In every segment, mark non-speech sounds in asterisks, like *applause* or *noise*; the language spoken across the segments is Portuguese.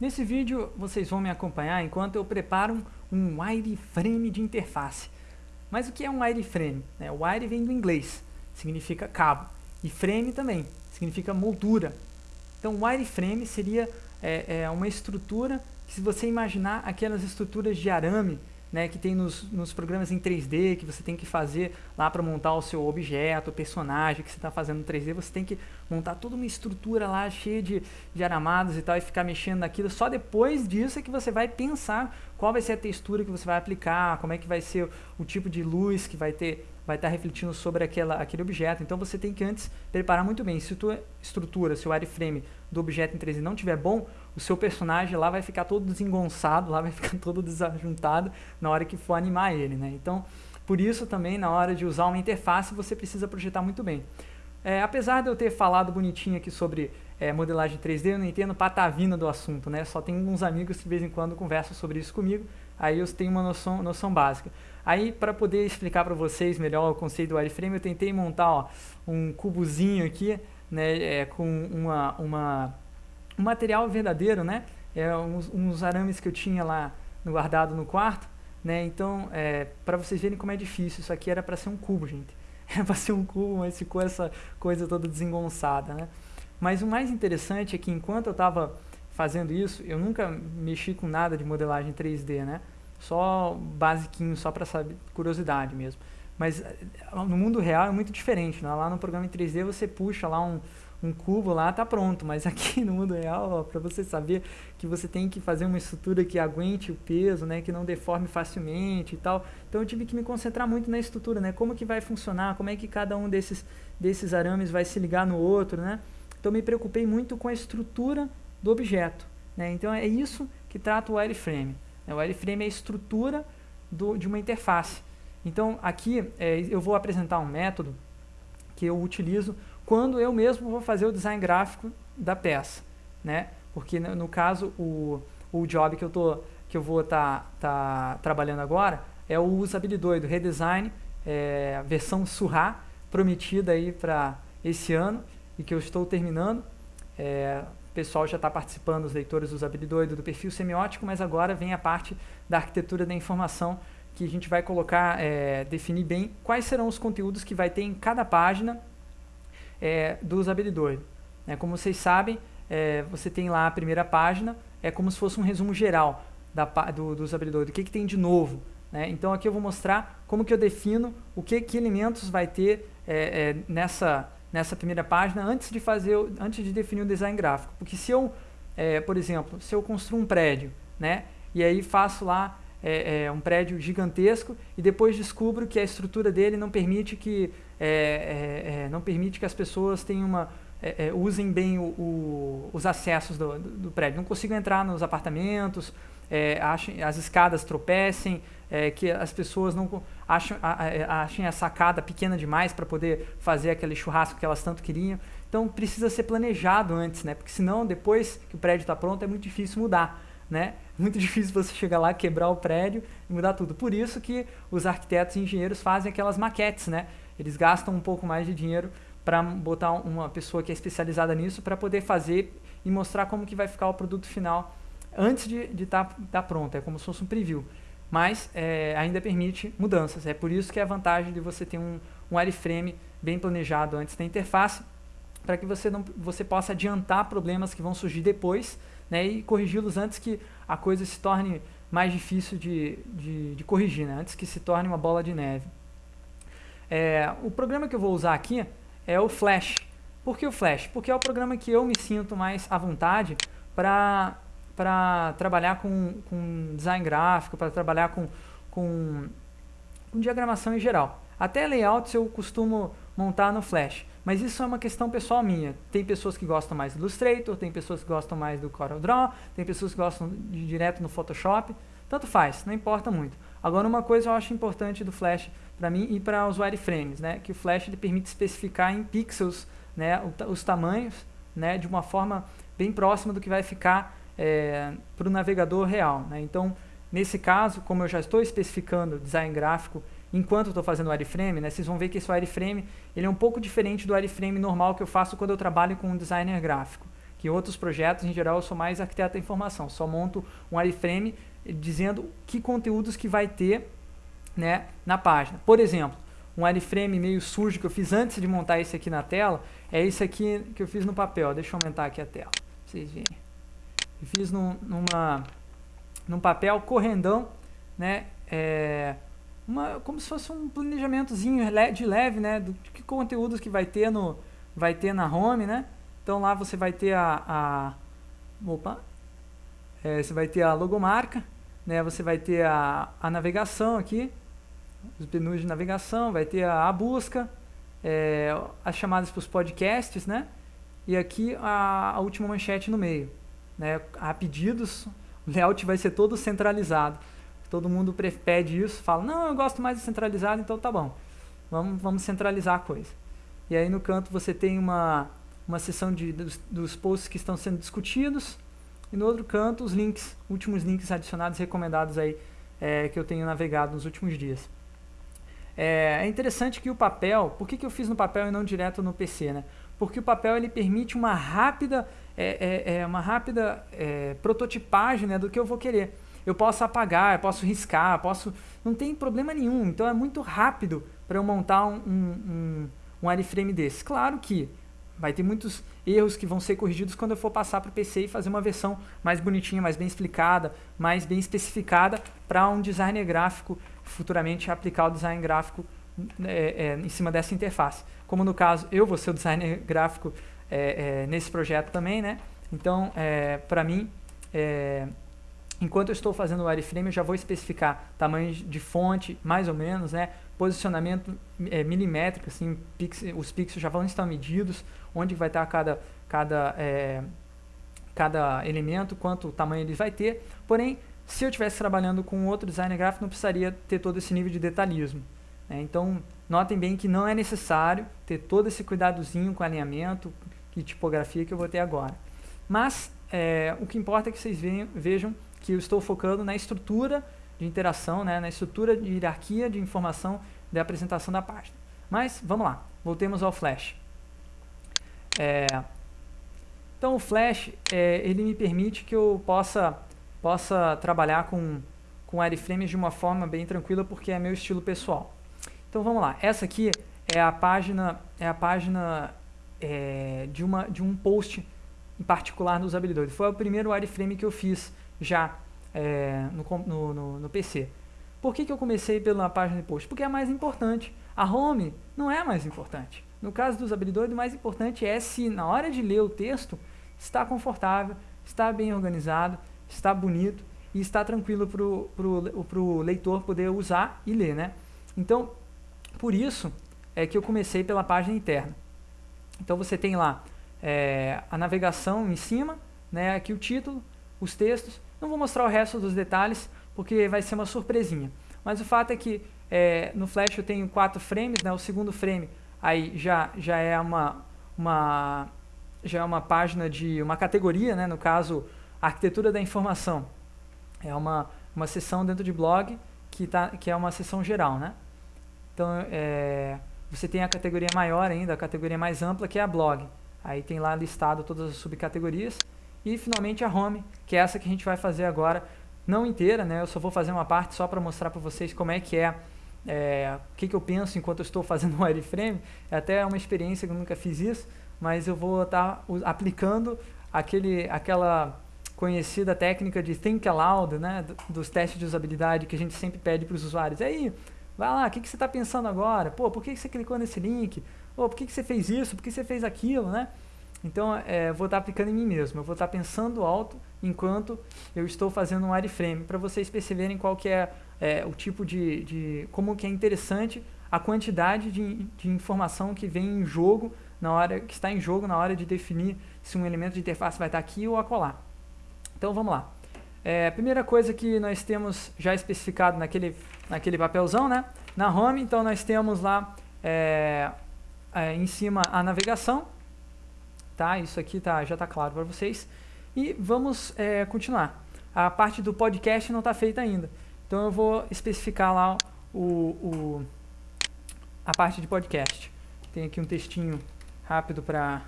Nesse vídeo vocês vão me acompanhar enquanto eu preparo um wireframe de interface. Mas o que é um wireframe? É, o wire vem do inglês, significa cabo, e frame também, significa moldura. Então wireframe seria é, é uma estrutura que se você imaginar aquelas estruturas de arame né, que tem nos, nos programas em 3D, que você tem que fazer lá para montar o seu objeto, o personagem que você está fazendo no 3D, você tem que montar toda uma estrutura lá cheia de, de aramados e tal, e ficar mexendo naquilo. Só depois disso é que você vai pensar qual vai ser a textura que você vai aplicar, como é que vai ser o tipo de luz que vai ter vai estar refletindo sobre aquela, aquele objeto. Então você tem que antes preparar muito bem. Se tua estrutura, se o wireframe do objeto em 3D não estiver bom, o seu personagem lá vai ficar todo desengonçado, lá vai *laughs* ficar todo desajuntado na hora que for animar ele. Né? Então, por isso também, na hora de usar uma interface, você precisa projetar muito bem. É, apesar de eu ter falado bonitinho aqui sobre é, modelagem 3D, eu não entendo patavina do assunto, né? Só tem uns amigos que de vez em quando conversam sobre isso comigo, aí eu tenho uma noção, noção básica. Aí, para poder explicar para vocês melhor o conceito do wireframe, eu tentei montar ó, um cubozinho aqui, né, é, com uma, uma, um material verdadeiro, né, é, uns, uns, arames que eu tinha lá guardado no quarto, né, então, é, para vocês verem como é difícil, isso aqui era para ser um cubo, gente. *laughs* Era para ser um cubo, mas ficou essa coisa toda desengonçada, né. Mas o mais interessante é que enquanto eu estava fazendo isso, eu nunca mexi com nada de modelagem 3D, né, só basiquinho, só para saber, curiosidade mesmo. Mas eh, no mundo real é muito diferente, né? lá no programa em 3D você puxa lá um, um cubo lá, tá pronto, mas *laughs* aqui no mundo real, para você saber que você tem que fazer uma estrutura que aguente o peso, né, que não deforme facilmente e tal. Então eu tive que me concentrar muito na estrutura, né, como que vai funcionar, como é que cada um desses desses arames vai se ligar no outro, né? Então me preocupei muito com a estrutura do objeto, né? Então é isso que trata o wireframe. O wireframe é a estrutura do, de uma interface. Então, aqui é, eu vou apresentar um método que eu utilizo quando eu mesmo vou fazer o design gráfico da peça. Né? Porque, no, no caso, o, o job que eu, tô, que eu vou estar tá, tá trabalhando agora é o usabilidade, o redesign, é, versão Surra, prometida aí para esse ano e que eu estou terminando. É, pessoal já está participando, os leitores do Usabilidoido, do perfil semiótico, mas agora vem a parte da arquitetura da informação, que a gente vai colocar, é, definir bem quais serão os conteúdos que vai ter em cada página é, do Usabilidoido. É, como vocês sabem, é, você tem lá a primeira página, é como se fosse um resumo geral da, do, do o que, que tem de novo. Né? Então aqui eu vou mostrar como que eu defino o que, que elementos vai ter é, é, nessa nessa primeira página antes de fazer, antes de definir o design gráfico. Porque se eu, é, por exemplo, se eu construo um prédio, né, e aí faço lá é, é, um prédio gigantesco e depois descubro que a estrutura dele não permite que, é, é, é, não permite que as pessoas tenham uma, usem bem o, o, os acessos do, do, do, prédio. Não consigo entrar nos apartamentos, as escadas tropecem, é, que as pessoas não acham, achem a sacada pequena demais para poder fazer aquele churrasco que elas tanto queriam. Então precisa ser planejado antes, né? Porque senão depois que o prédio está pronto é muito difícil mudar, né? *laughs* Muito difícil você chegar lá, quebrar o prédio e mudar tudo. Por isso que os arquitetos e engenheiros fazem aquelas maquetes, né? Eles gastam um pouco mais de dinheiro para botar uma pessoa que é especializada nisso para poder fazer e mostrar como que vai ficar o produto final antes de estar tá, tá pronto. É como se fosse um preview mas é, ainda permite mudanças. É por isso que é a vantagem de você ter um, um wireframe bem planejado antes da interface, para que você, não, você possa adiantar problemas que vão surgir depois né, e corrigi-los antes que a coisa se torne mais difícil de, de, de corrigir, né, antes que se torne uma bola de neve. É, o programa que eu vou usar aqui é o Flash. Por que o Flash? Porque é o programa que eu me sinto mais à vontade para para trabalhar com, com design gráfico, para trabalhar com, com, com diagramação em geral. Até layouts eu costumo montar no Flash, mas isso é uma questão pessoal minha. Tem pessoas que gostam mais do Illustrator, tem pessoas que gostam mais do CorelDRAW, tem pessoas que gostam de direto no Photoshop, tanto faz, não importa muito. Agora uma coisa eu acho importante do Flash para mim e para os wireframes, né, que o Flash ele permite especificar em pixels né, os tamanhos né, de uma forma bem próxima do que vai ficar é, para o navegador real. Né? Então, nesse caso, como eu já estou especificando design gráfico enquanto estou fazendo o wireframe, né, vocês vão ver que esse wireframe ele é um pouco diferente do wireframe normal que eu faço quando eu trabalho com um designer gráfico. que outros projetos, em geral, eu sou mais arquiteto da informação, só monto um wireframe dizendo que conteúdos que vai ter né, na página. Por exemplo, um wireframe meio sujo que eu fiz antes de montar esse aqui na tela, é esse aqui que eu fiz no papel. Deixa eu aumentar aqui a tela, pra vocês verem. Eu fiz num, numa, num papel correndão, né, é, uma, como se fosse um planejamentozinho de leve, né, do que conteúdos que vai ter no, vai ter na home, né. Então lá você vai ter a, a opa, é, você vai ter a logomarca, né, você vai ter a, a navegação aqui, os menus de navegação, vai ter a, a busca, é, as chamadas para os podcasts, né? E aqui a, a, última manchete no meio. Né? A pedidos, o layout vai ser todo centralizado. Todo mundo pede isso, fala, não, eu gosto mais de centralizado, então tá bom. Vamos, vamos centralizar a coisa. E aí no canto você tem uma, uma seção de, dos, dos posts que estão sendo discutidos, e no outro canto os links, últimos links adicionados recomendados aí é, que eu tenho navegado nos últimos dias. É, é interessante que o papel, por que, que eu fiz no papel e não direto no PC, né? Porque o papel ele permite uma rápida, é, é, é uma rápida é, prototipagem né, do que eu vou querer. Eu posso apagar, eu posso riscar, posso, não tem problema nenhum. Então é muito rápido para eu montar um, um, um wireframe desse. Claro que vai ter muitos erros que vão ser corrigidos quando eu for passar para o PC e fazer uma versão mais bonitinha, mais bem explicada, mais bem especificada para um designer gráfico futuramente aplicar o design gráfico é, é, em cima dessa interface. Como no caso, eu vou ser o designer gráfico é, é nesse projeto também, né? Então, é, para mim, é, enquanto eu estou fazendo o wireframe, eu já vou especificar tamanhos de fonte, mais ou menos, né? Posicionamento milimétrico, assim, os pixels já vão estar medidos, onde vai estar cada, cada, cada elemento, quanto tamanho ele vai ter. Porém, se eu estivesse trabalhando com outro designer gráfico, não precisaria ter todo esse nível de detalhismo. Né? Então, notem bem que não é necessário ter todo esse cuidadozinho com alinhamento e tipografia que eu vou ter agora. Mas, é, o que importa é que vocês vejam que eu estou focando na estrutura de interação, né? na estrutura de hierarquia de informação da apresentação da página. Mas, vamos lá, voltemos ao Flash. É, então, o Flash, é, ele me permite que eu possa possa trabalhar com, com wireframes de uma forma bem tranquila, porque é meu estilo pessoal. Então vamos lá, essa aqui é a página, é a página é, de, uma, de um post em particular no usabilidade. Foi o primeiro wireframe que eu fiz já é, no, no, no, PC. Por que, que eu comecei pela página de post? Porque é mais importante. A home não é mais importante. No caso do usabilidade, o mais importante é se na hora de ler o texto está confortável, está bem organizado, está bonito e está tranquilo para o leitor poder usar e ler, né? Então, por isso é que eu comecei pela página interna. Então você tem lá é, a navegação em cima, né, aqui o título, os textos. Não vou mostrar o resto dos detalhes porque vai ser uma surpresinha. Mas o fato é que é, no Flash eu tenho quatro frames, né, o segundo frame aí já, já é uma, uma já é uma página de uma categoria, né, no caso arquitetura da informação. É uma, uma seção dentro de blog que, tá, que é uma seção geral, né? Então, é, você tem a categoria maior ainda, a categoria mais ampla, que é a blog. Aí tem lá listado todas as subcategorias. E, finalmente, a home, que é essa que a gente vai fazer agora, não inteira, né? Eu só vou fazer uma parte só para mostrar para vocês como é que é, é o que, que eu penso enquanto eu estou fazendo *laughs* um wireframe. É até uma experiência que eu nunca fiz isso, mas eu vou estar tá aplicando aquele, aquela conhecida técnica de think aloud, né, dos testes de usabilidade que a gente sempre pede para os usuários. E aí, vai lá, o que, que você está pensando agora? Pô, por que, que você clicou nesse link? Pô, por que, que você fez isso? Por que você fez aquilo, né? Então, é, vou estar tá aplicando em mim mesmo. Eu vou estar tá pensando alto enquanto eu estou fazendo um wireframe, para vocês perceberem qual que é, é o tipo de, de... como que é interessante a quantidade de, de informação que vem em jogo na hora que está em jogo na hora de definir se um elemento de interface vai estar aqui ou acolá. Então vamos lá. É, primeira coisa que nós temos já especificado naquele, naquele papelzão, né? Na home, então nós temos lá é, é, em cima a navegação, tá? Isso aqui tá, já está claro para vocês. E vamos é, continuar. A parte do podcast não está feita ainda. Então eu vou especificar lá o, o, a parte de podcast. Tem aqui um textinho rápido para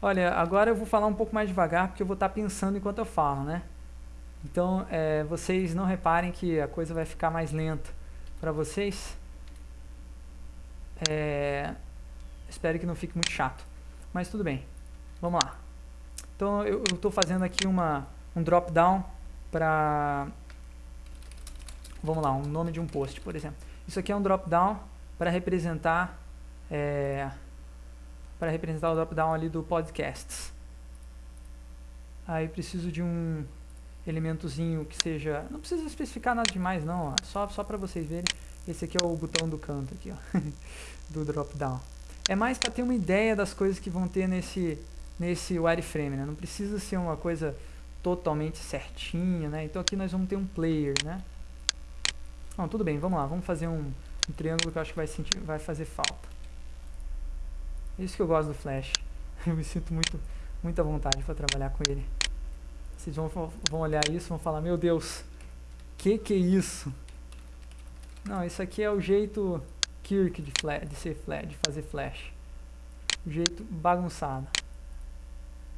Olha, agora eu vou falar um pouco mais devagar porque eu vou estar pensando enquanto eu falo, né? Então, é, vocês não reparem que a coisa vai ficar mais lenta para vocês. É, espero que não fique muito chato, mas tudo bem. Vamos lá. Então, eu estou fazendo aqui uma, um drop down para vamos lá, um nome de um post, por exemplo. Isso aqui é um drop down para representar é, para representar o drop down ali do podcasts. Aí preciso de um elementozinho que seja, não precisa especificar nada demais não, ó, só só para vocês verem. Esse aqui é o botão do canto aqui, ó, *laughs* do drop down. É mais para ter uma ideia das coisas que vão ter nesse nesse wireframe, né? Não precisa ser uma coisa totalmente certinha, né? Então aqui nós vamos ter um player, né? Não, tudo bem, vamos lá, vamos fazer um, um triângulo que eu acho que vai, sentir, vai fazer falta. Isso que eu gosto do Flash. *laughs* Eu me sinto muito, muita vontade para trabalhar com ele. Vocês vão, vão olhar isso vão falar, meu Deus, que que é isso? Não, isso aqui é o jeito Kirk de, flash, de ser flash, de fazer Flash. O jeito bagunçado.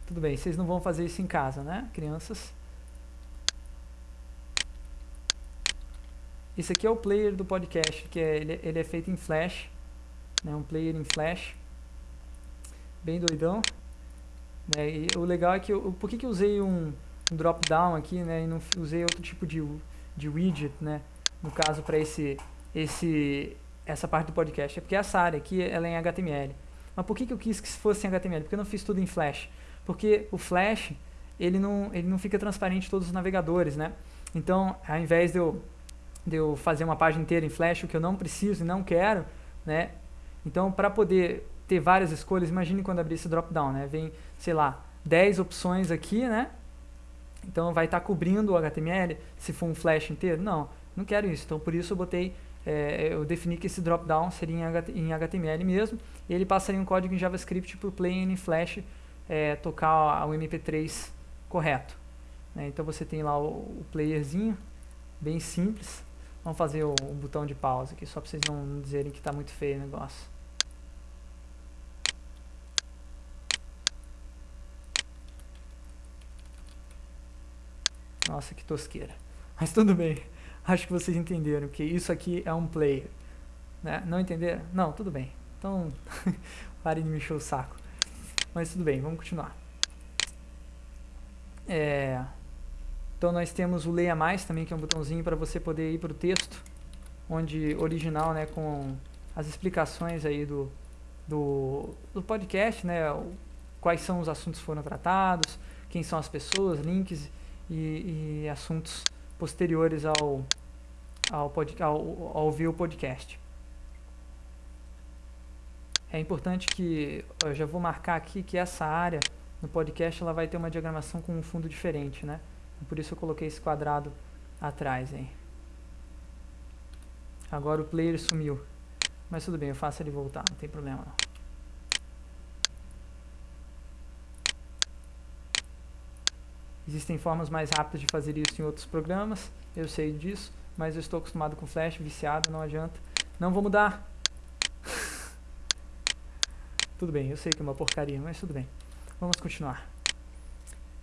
Tudo bem, vocês não vão fazer isso em casa, né, crianças? Esse aqui é o player do podcast, que é, ele, ele é feito em Flash, né, um player em Flash, bem doidão. Né, e o legal é que, eu, por que, que eu usei um, um drop down aqui, né, e não usei outro tipo de, de widget, né, no caso para esse, esse, essa parte do podcast? É porque essa área aqui ela é em HTML. Mas por que, que eu quis que fosse em HTML? Porque eu não fiz tudo em Flash porque o Flash ele não, ele não fica transparente em todos os navegadores, né? Então, ao invés de eu, de eu fazer uma página inteira em Flash, o que eu não preciso e não quero, né? Então, para poder ter várias escolhas, imagine quando abrir esse drop-down, né? Vem, sei lá, 10 opções aqui, né? Então, vai estar tá cobrindo o HTML se for um Flash inteiro? Não, não quero isso. Então, por isso eu botei, é, eu defini que esse drop-down seria em HTML mesmo, e ele passaria um código em JavaScript para o Play em Flash é, tocar o MP3 correto. Né? Então você tem lá o, o, playerzinho, bem simples. Vamos fazer o, o botão de pausa aqui, só para vocês não dizerem que está muito feio o negócio. Nossa, que tosqueira. Mas tudo bem. Acho que vocês entenderam que isso aqui é um player. Né? Não entenderam? Não, tudo bem. Então, *laughs* parem de me encher o saco. Mas tudo bem, vamos continuar. É, então nós temos o Leia Mais também, que é um botãozinho para você poder ir para o texto, onde original, né, com as explicações aí do, do, do podcast, né, quais são os assuntos que foram tratados, quem são as pessoas, links e, e assuntos posteriores ao, ao, pod, ao, ao ouvir o podcast. É importante que, eu já vou marcar aqui que essa área no podcast ela vai ter uma diagramação com um fundo diferente, né? Por isso eu coloquei esse quadrado atrás, hein? Agora o player sumiu. Mas tudo bem, eu faço ele voltar, não tem problema não. Existem formas mais rápidas de fazer isso em outros programas, eu sei disso, mas eu estou acostumado com Flash, viciado, não adianta. Não vou mudar, *laughs* tudo bem, eu sei que é uma porcaria, mas tudo bem. Vamos continuar.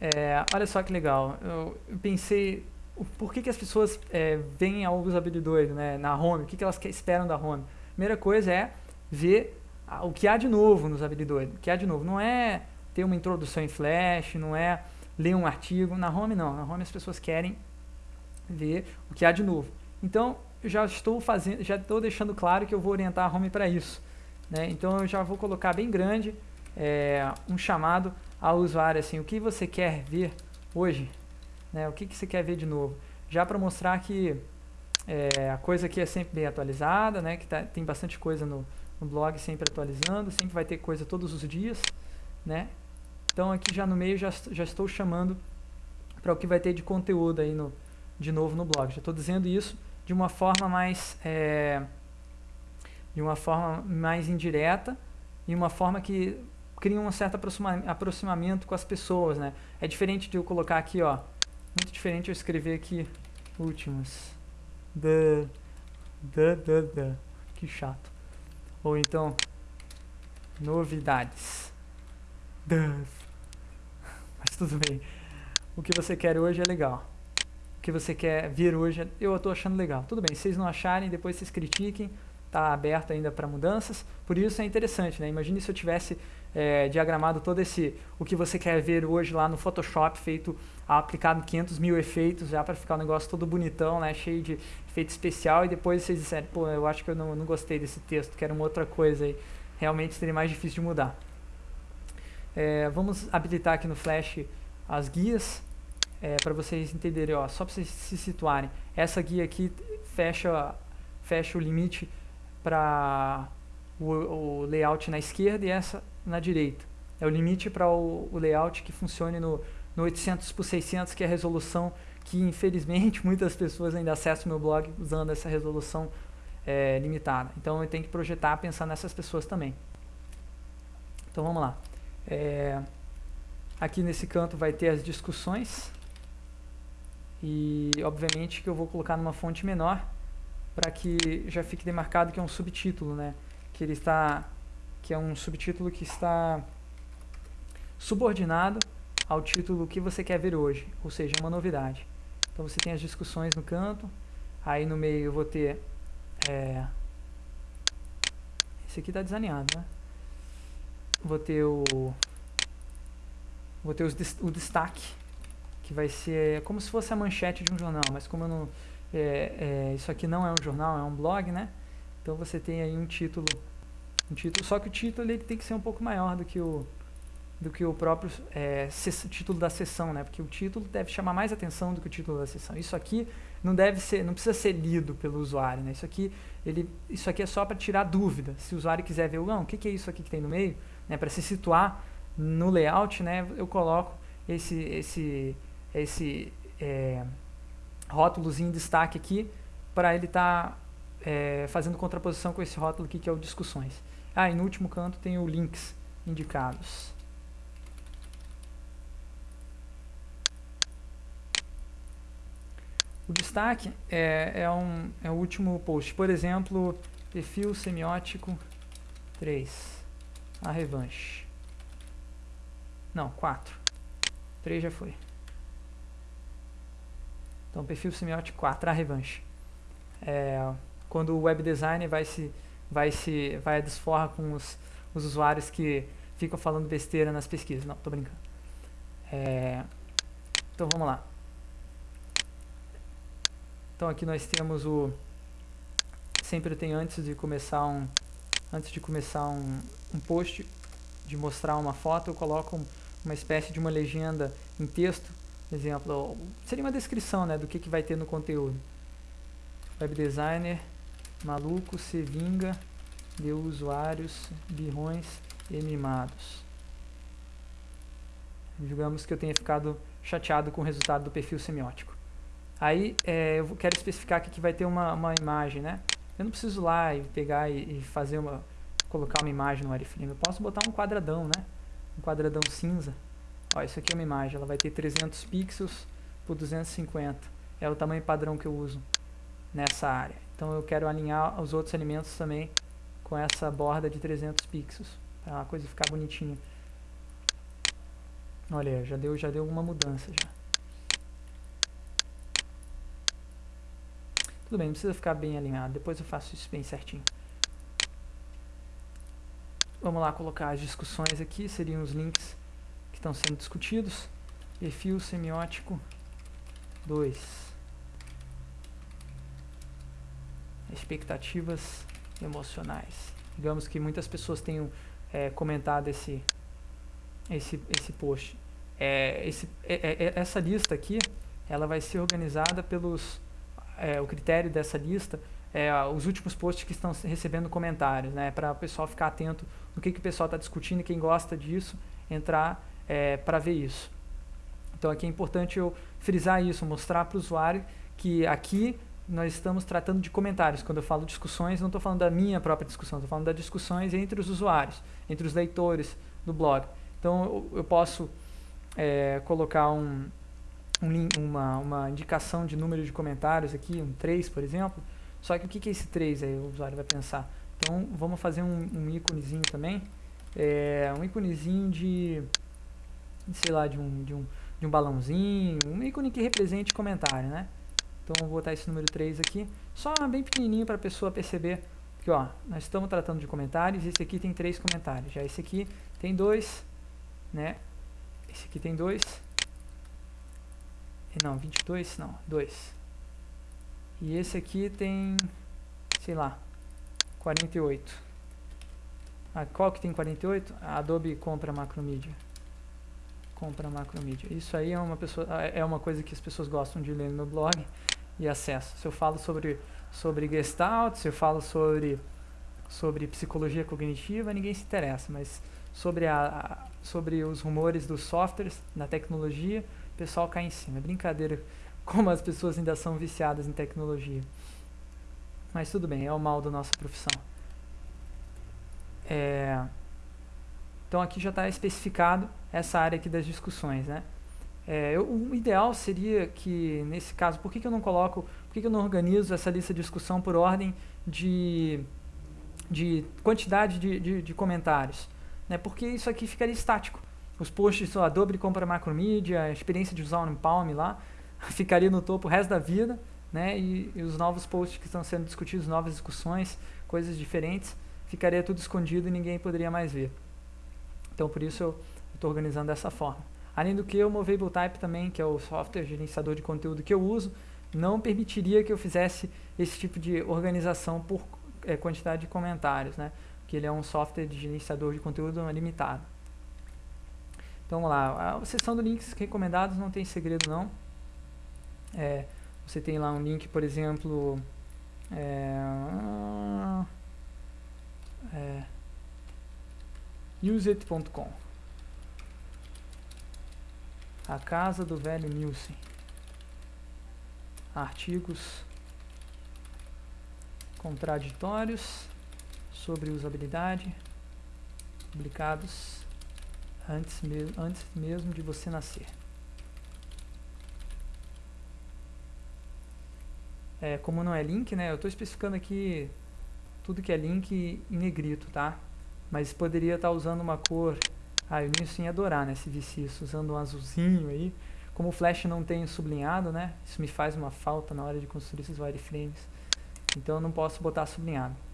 É, olha só que legal. Eu, eu pensei, por que, que as pessoas é, veem a usabilidade né, na home? O que, que elas esperam da home? Primeira coisa é ver o que há de novo nos habilidades. O que há de novo. Não é ter uma introdução em Flash, não é ler um artigo. Na home não. Na home as pessoas querem ver o que há de novo. Então, eu já estou fazendo, já estou deixando claro que eu vou orientar a home para isso. Né? Então eu já vou colocar bem grande é, um chamado ao usuário assim, o que você quer ver hoje, né? o que, que você quer ver de novo, já para mostrar que é, a coisa aqui é sempre bem atualizada, né? que tá, tem bastante coisa no, no blog sempre atualizando, sempre vai ter coisa todos os dias, né? Então aqui já no meio já, já estou chamando para o que vai ter de conteúdo aí no, de novo no blog. Já estou dizendo isso de uma forma mais é, de uma forma mais indireta e uma forma que cria um certo aproxima aproximamento com as pessoas, né? É diferente de eu colocar aqui, ó, muito diferente eu escrever aqui últimas, da, da, da, da, que chato. Ou então, novidades, Duff. Mas *laughs* tudo bem. O que você quer hoje é legal. O que você quer ver hoje, eu estou achando legal. Tudo bem, se vocês não acharem, depois vocês critiquem. Está aberto ainda para mudanças. Por isso é interessante, né? Imagine se eu tivesse é, diagramado todo esse o que você quer ver hoje lá no Photoshop, feito aplicado 500 mil efeitos já para ficar o um negócio todo bonitão, né? Cheio de efeito especial e depois vocês disserem, pô, eu acho que eu não, não gostei desse texto, quero uma outra coisa aí. Realmente seria mais difícil de mudar. É, vamos habilitar aqui no Flash as guias é, para vocês entenderem, ó, só para vocês se situarem. Essa guia aqui fecha, fecha o limite para o, o, layout na esquerda e essa na direita. É o limite para o, o, layout que funcione no, no 800 por 600, que é a resolução que infelizmente *laughs* muitas pessoas ainda acessam meu blog usando essa resolução é, limitada. Então eu tenho que projetar pensando nessas pessoas também. Então vamos lá. É, aqui nesse canto vai ter as discussões e obviamente que eu vou colocar numa fonte menor para que já fique demarcado que é um subtítulo, né? Que ele está que é um subtítulo que está subordinado ao título que você quer ver hoje, ou seja, uma novidade. Então você tem as discussões no canto, aí no meio eu vou ter é, esse aqui está desalinhado, né? Vou ter o vou ter os, o destaque que vai ser como se fosse a manchete de um jornal, mas como eu não é, é, isso aqui não é um jornal, é um blog, né? Então você tem aí um título, um título, só que o título ele tem que ser um pouco maior do que o do que o próprio é, título da sessão, né? Porque o título deve chamar mais atenção do que o título da sessão. Isso aqui não deve ser, não precisa ser lido pelo usuário, né? Isso aqui, ele, isso aqui é só para tirar dúvida. Se o usuário quiser ver, não, o que, que é isso aqui que tem no meio, né? Para se situar no layout, né? Eu coloco esse, esse, esse é, destaque aqui para ele estar tá, é, fazendo contraposição com esse rótulo aqui que é o discussões. Ah, e no último canto tem o links indicados. O destaque é, é, um, é o último post. Por exemplo, perfil semiótico 3. A revanche. Não, 4. 3 já foi. Então, perfil semiótico 4, a revanche. É, quando o web designer vai se vai se vai desforra com os, os usuários que ficam falando besteira nas pesquisas. Não, tô brincando. É, então vamos lá. Então aqui nós temos o sempre tem antes de começar um antes de começar um, um post de mostrar uma foto, eu coloco uma espécie de uma legenda em texto, exemplo, seria uma descrição né, do que, que vai ter no conteúdo. Web designer maluco se vinga de usuários birrões e mimados. Digamos que eu tenha ficado chateado com o resultado do perfil semiótico. Aí é, eu quero especificar aqui que vai ter uma, uma imagem, né? Eu não preciso lá e pegar e, fazer uma, colocar uma imagem no wireframe. Eu posso botar um quadradão, né? Um quadradão cinza. Ó, isso aqui é uma imagem, ela vai ter 300 pixels por 250. É o tamanho padrão que eu uso nessa área. Então eu quero alinhar os outros elementos também com essa borda de 300 pixels, para a coisa ficar bonitinha. Olha, já deu, já deu uma mudança já. Tudo bem, não precisa ficar bem alinhado, depois eu faço isso bem certinho. Vamos lá colocar as discussões aqui, seriam os links que estão sendo discutidos. Perfil semiótico 2. Expectativas emocionais. Digamos que muitas pessoas tenham é, comentado esse, esse, esse post. É, esse, é, é, essa lista aqui, ela vai ser organizada pelos é, o critério dessa lista é os últimos posts que estão recebendo comentários, né, para o pessoal ficar atento no que, que o pessoal está discutindo e quem gosta disso entrar é, para ver isso. Então aqui é importante eu frisar isso, mostrar para o usuário que aqui nós estamos tratando de comentários. Quando eu falo discussões, não estou falando da minha própria discussão, estou falando das discussões entre os usuários, entre os leitores do blog. Então eu, eu posso é, colocar um, um, uma, uma indicação de número de comentários aqui, um 3, por exemplo. Só que o que, que é esse 3 aí, o usuário vai pensar? Então, vamos fazer um, um íconezinho também, é, um íconezinho de, sei lá, de um, de, um, de um balãozinho, um ícone que represente comentário, né? Então vou botar esse número 3 aqui, só bem pequenininho para a pessoa perceber que ó, nós estamos tratando de comentários, esse aqui tem três comentários, já esse aqui tem dois, né? Esse aqui tem dois, não, 22, não, dois. E esse aqui tem, sei lá, 48. Ah, qual que tem 48? A Adobe compra macromedia. Compra macromedia. Isso aí é uma, pessoa, é uma coisa que as pessoas gostam de ler no blog e acesso. Se eu falo sobre, sobre Gestalt, se eu falo sobre, sobre psicologia cognitiva, ninguém se interessa, mas sobre, a, sobre os rumores dos softwares, na tecnologia, o pessoal cai em cima. É brincadeira *laughs* como as pessoas ainda são viciadas em tecnologia. Mas tudo bem, é o mal da nossa profissão. É, então aqui já está especificado essa área aqui das discussões, né? É, eu, o ideal seria que, nesse caso, por que, que eu não coloco, por que, que eu não organizo essa lista de discussão por ordem de, de quantidade de, de, de comentários? Né? Porque isso aqui ficaria estático. Os posts, a Adobe compra macromedia, a experiência de usar o Palm lá, *laughs* ficaria no topo o resto da vida, né? E, e, os novos posts que estão sendo discutidos, novas discussões, coisas diferentes, ficaria tudo escondido e ninguém poderia mais ver. Então, por isso eu estou organizando dessa forma. Além do que, o Movable Type também, que é o software gerenciador de conteúdo que eu uso, não permitiria que eu fizesse esse tipo de organização por é, quantidade de comentários, né? Porque ele é um software de gerenciador de conteúdo limitado. Então vamos lá, a seção de links recomendados não tem segredo não. É, você tem lá um link, por exemplo, é, é, a casa do velho Nielsen. Artigos contraditórios sobre usabilidade publicados antes mesmo, antes mesmo de você nascer. É, como não é link, né, eu estou especificando aqui tudo que é link em negrito, tá? Mas poderia estar tá usando uma cor ah, o Nilson ia adorar, né, se visse isso, usando um azulzinho aí. Como o Flash não tem sublinhado, né, isso me faz uma falta na hora de construir esses wireframes. Então eu não posso botar sublinhado.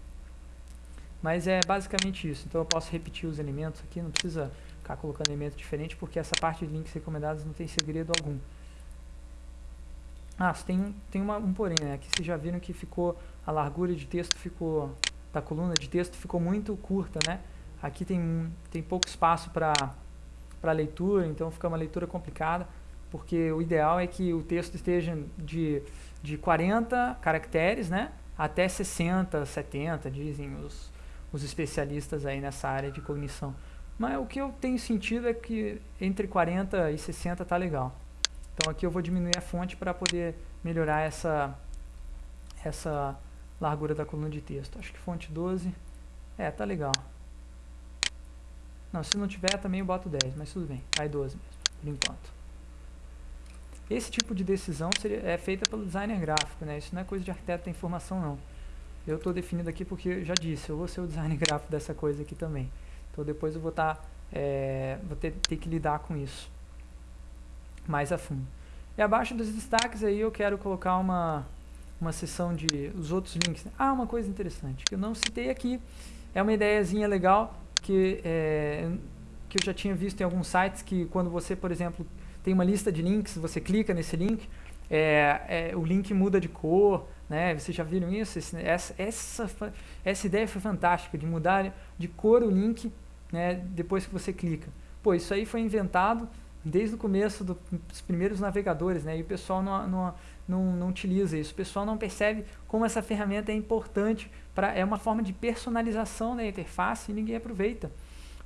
Mas é basicamente isso. Então eu posso repetir os elementos aqui, não precisa ficar colocando elemento diferente, porque essa parte de links recomendados não tem segredo algum. Ah, tem, tem uma, um porém, né? Aqui vocês já viram que ficou, a largura de texto ficou, da coluna de texto ficou muito curta, né? Aqui tem, tem pouco espaço para leitura, então fica uma leitura complicada, porque o ideal é que o texto esteja de, de 40 caracteres né, até 60, 70, dizem os, os especialistas aí nessa área de cognição. Mas o que eu tenho sentido é que entre 40 e 60 está legal. Então aqui eu vou diminuir a fonte para poder melhorar essa, essa largura da coluna de texto. Acho que fonte 12, é, tá legal. Não, se não tiver também eu boto 10, mas tudo bem, vai 12 mesmo, por enquanto. Esse tipo de decisão seria, é feita pelo designer gráfico, né? Isso não é coisa de arquiteto da informação, não. Eu estou definido aqui porque, já disse, eu vou ser o designer *laughs* gráfico dessa coisa aqui também. Então depois eu vou tá, é, vou ter, ter que lidar com isso mais a fundo. E abaixo dos destaques aí eu quero colocar uma, uma seção de os outros links. Ah, uma coisa interessante que eu não citei aqui, é uma ideiazinha legal que, é, que eu já tinha visto em alguns sites que quando você, por exemplo, tem uma lista de links, você clica nesse link, é, é, o link muda de cor, né? Vocês já viram isso? Esse, essa, essa, essa ideia foi fantástica, de mudar de cor o link né, depois que você clica. Pô, isso aí foi inventado desde o começo do, dos primeiros navegadores, né? E o pessoal não, não, não, não utiliza isso. O pessoal não percebe como essa ferramenta é importante pra, é uma forma de personalização da interface e ninguém aproveita.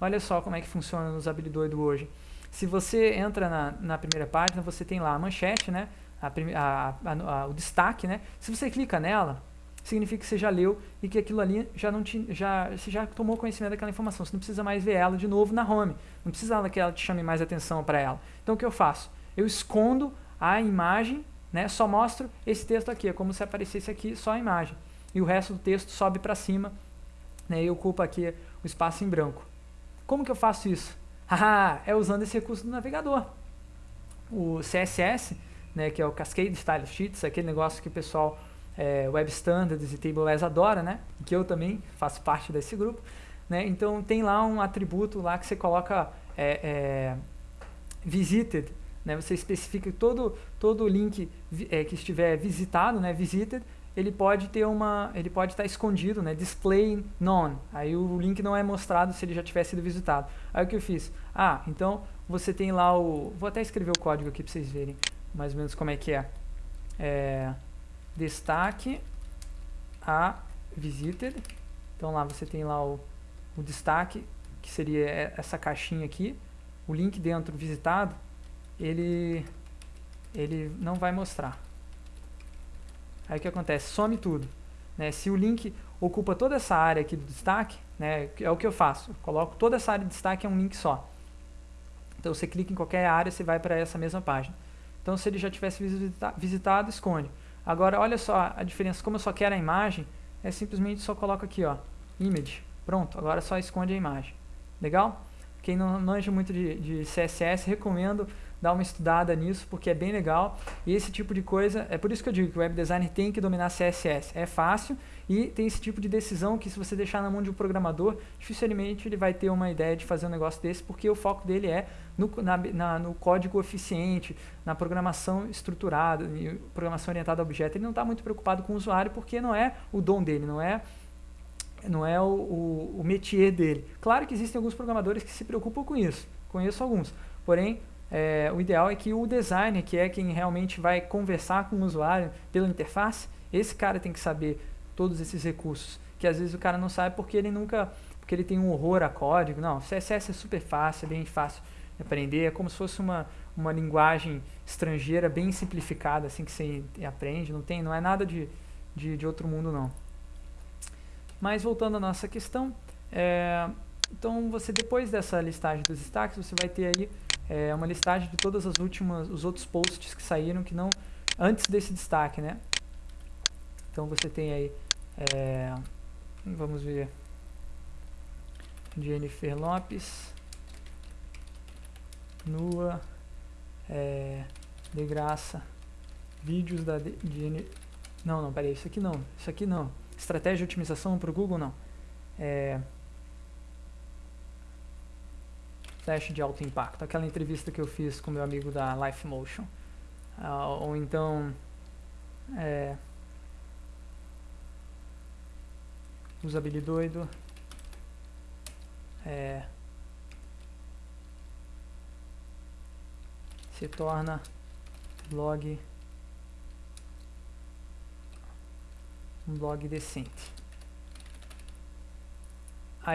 Olha só como é que funciona no usabilidade hoje. Se você entra na, na primeira página, você tem lá a manchete, né? A, a, o destaque, né? Se você clica nela, significa que você já leu e que aquilo ali já não te, já, você já tomou conhecimento daquela informação. Você não precisa mais ver ela de novo na home. Não precisa que ela te chame mais atenção para ela. Então o que eu faço? Eu escondo a imagem, né? Só mostro esse texto aqui. É como se aparecesse aqui só a imagem e o resto do texto sobe para cima né, e ocupa aqui o espaço em branco. Como que eu faço isso? *laughs* É usando esse recurso do navegador. O CSS, né, que é o Cascade Style Sheets, aquele negócio que o pessoal é, Web Standards e TableS adora, né, que eu também faço parte desse grupo. Né, então tem lá um atributo lá que você coloca é, é, visited, né, você especifica todo todo link é, que estiver visitado, né, visited, ele pode ter uma, ele pode estar escondido, né, display none. Aí o link não é mostrado se ele já tiver sido visitado. Aí o que eu fiz? Ah, então você tem lá o, vou até escrever o código aqui para vocês verem mais ou menos como é que é. é destaque a visited. Então lá você tem lá o, o destaque, que seria essa caixinha aqui. O link dentro visitado, ele, ele não vai mostrar. Aí o que acontece? Some tudo. Né? Se o link ocupa toda essa área aqui do destaque, né, é o que eu faço. Eu coloco toda essa área de destaque em um link só. Então você clica em qualquer área, você vai para essa mesma página. Então se ele já tivesse visita visitado, esconde. Agora olha só a diferença, como eu só quero a imagem, é simplesmente só coloco aqui, ó, image. Pronto, agora só esconde a imagem. Legal? Quem não manja muito de, de CSS, recomendo dar uma estudada nisso, porque é bem legal. E esse tipo de coisa, é por isso que eu digo que o web designer tem que dominar CSS. É fácil e tem esse tipo de decisão que se você deixar na mão de um programador, dificilmente ele vai ter uma ideia de fazer um negócio desse, porque o foco dele é no, na, na, no código eficiente, na programação estruturada, programação orientada a objeto. Ele não está muito preocupado com o usuário, porque não é o dom dele, não é não é o, o, o métier dele. Claro que existem alguns programadores que se preocupam com isso, conheço alguns, porém é, o ideal é que o designer, que é quem realmente vai conversar com o usuário pela interface, esse cara tem que saber todos esses recursos, que às vezes o cara não sabe porque ele nunca, porque ele tem um horror a código. Não, CSS é super fácil, é bem fácil de aprender, é como se fosse uma, uma linguagem estrangeira bem simplificada, assim que você aprende, não tem, não é nada de, de, de outro mundo não. Mas voltando à nossa questão, é, então você depois dessa listagem dos destaques, você vai ter aí é, uma listagem de todas as últimas, os outros posts que saíram que não antes desse destaque, né? Então você tem aí, é, vamos ver, Jennifer Lopes, nua, é, de graça, vídeos da de, de, não, não, peraí, isso aqui não, isso aqui não, estratégia de otimização para o Google não, é, teste de alto impacto, aquela entrevista que eu fiz com meu amigo da Life Motion, uh, ou então é, usabilidoido, é, se torna blog um blog decente.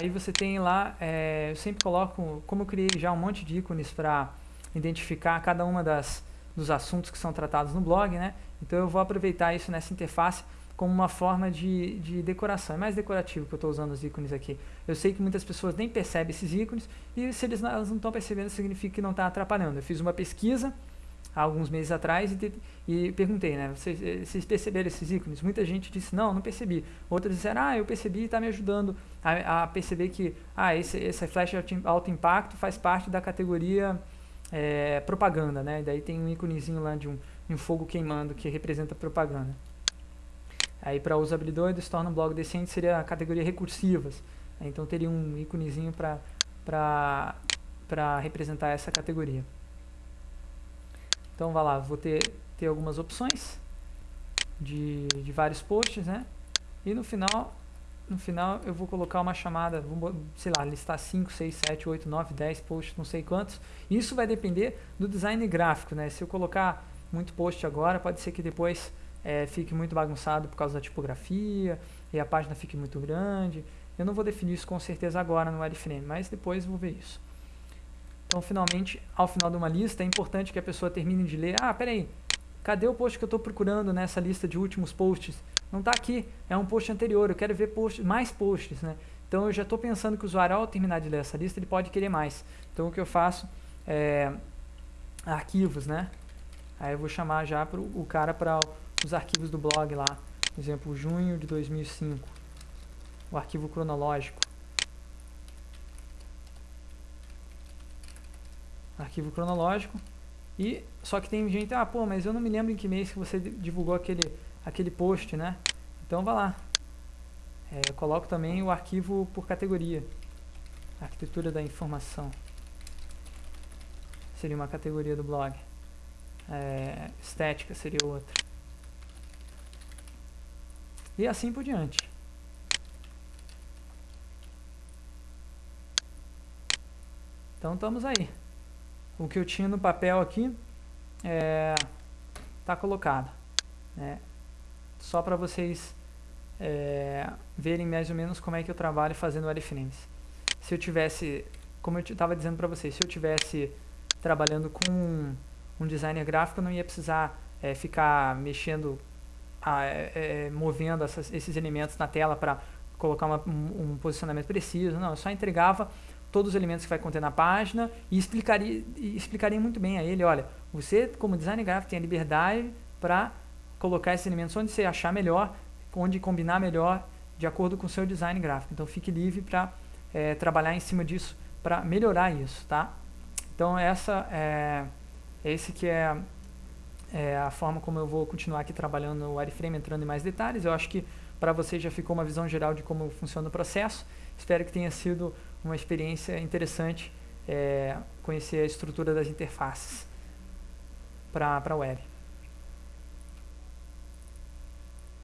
Aí você tem lá, é, eu sempre coloco, como eu criei já um monte de ícones para identificar cada uma das dos assuntos que são tratados no blog, né? Então eu vou aproveitar isso nessa interface como uma forma de, de decoração. É mais decorativo que eu estou usando os ícones aqui. Eu sei que muitas pessoas nem percebem esses ícones e se eles, elas não estão percebendo, significa que não está atrapalhando. Eu fiz uma pesquisa há alguns meses atrás e, e perguntei, né, vocês, eh, vocês, perceberam esses ícones? Muita gente disse, não, não percebi. Outros disseram, ah, eu percebi e está me ajudando a, a, perceber que ah, esse, esse flash alto impacto faz parte da categoria é, propaganda, né? Daí tem um íconezinho lá de um, um fogo queimando que representa propaganda. Aí para usabilidade, se torna um blog decente seria a categoria recursivas. Então teria um íconezinho para representar essa categoria. Então, vai lá, vou ter, ter algumas opções de, de vários posts, né? E no final, no final eu vou colocar uma chamada, vou, sei lá, listar 5, 6, 7, 8, 9, 10 posts, não sei quantos. Isso vai depender do design gráfico, né? Se eu colocar muito post agora, pode ser que depois é, fique muito bagunçado por causa da tipografia e a página fique muito grande. Eu não vou definir isso com certeza agora no wireframe, mas depois vou ver isso. Então, finalmente, ao final de uma lista, é importante que a pessoa termine de ler. Ah, peraí, cadê o post que eu estou procurando nessa lista de últimos posts? Não está aqui, é um post anterior, eu quero ver post, mais posts, né? Então, eu já estou pensando que o usuário, ao terminar de ler essa lista, ele pode querer mais. Então, o que eu faço é arquivos, né? Aí eu vou chamar já pro, o cara para os arquivos do blog lá. Por exemplo, junho de 2005. O arquivo cronológico. Arquivo cronológico. E só que tem gente, ah, pô, mas eu não me lembro em que mês que você divulgou aquele aquele post, né? Então vá lá. É, eu coloco também o arquivo por categoria. Arquitetura da informação. Seria uma categoria do blog. É, estética seria outra. E assim por diante. Então estamos aí. O que eu tinha no papel aqui está é, tá colocado. Né? Só para vocês é, verem mais ou menos como é que eu trabalho fazendo wireframes. Se eu tivesse, como eu estava dizendo para vocês, se eu tivesse trabalhando com um, um designer gráfico, eu não ia precisar é, ficar mexendo, a, é, é movendo essas, esses elementos na tela para colocar uma, um, um, posicionamento preciso. Não, eu só entregava todos os elementos que vai conter na página e explicaria, explicaria muito bem a ele, olha, você como designer gráfico tem a liberdade para colocar esses elementos onde você achar melhor, onde combinar melhor de acordo com o seu design gráfico. Então fique livre para é, trabalhar em cima disso para melhorar isso, tá? Então essa é esse que é, é, a forma como eu vou continuar aqui trabalhando no wireframe, entrando em mais detalhes. Eu acho que para você já ficou uma visão geral de como funciona o processo. Espero que tenha sido uma experiência interessante é, conhecer a estrutura das interfaces para a web.